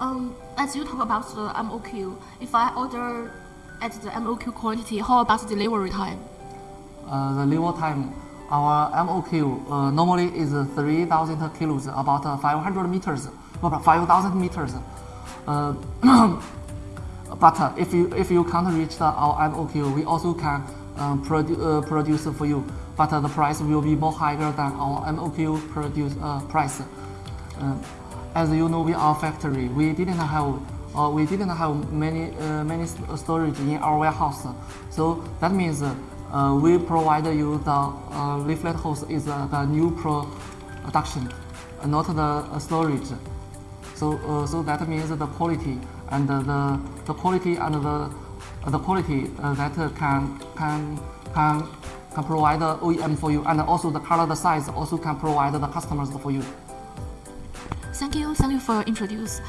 Um, as you talk about the MOQ, if I order at the MOQ quantity, how about delivery time? Uh, the delivery time, our MOQ uh, normally is 3,000 kilos, about uh, 500 meters, about 5,000 meters. Uh, but uh, if you if you can't reach the, our MOQ, we also can um, produ uh, produce for you. But uh, the price will be more higher than our MOQ produce uh, price. Uh, as you know, we are factory. We didn't have uh, we didn't have many uh, many storage in our warehouse. So that means uh, we provide you the uh, layflat hose is uh, the new production, uh, not the uh, storage. So uh, so that means the quality and the the quality and the the quality uh, that can can can can provide OEM for you, and also the color, the size also can provide the customers for you. Thank you, thank you for introduce.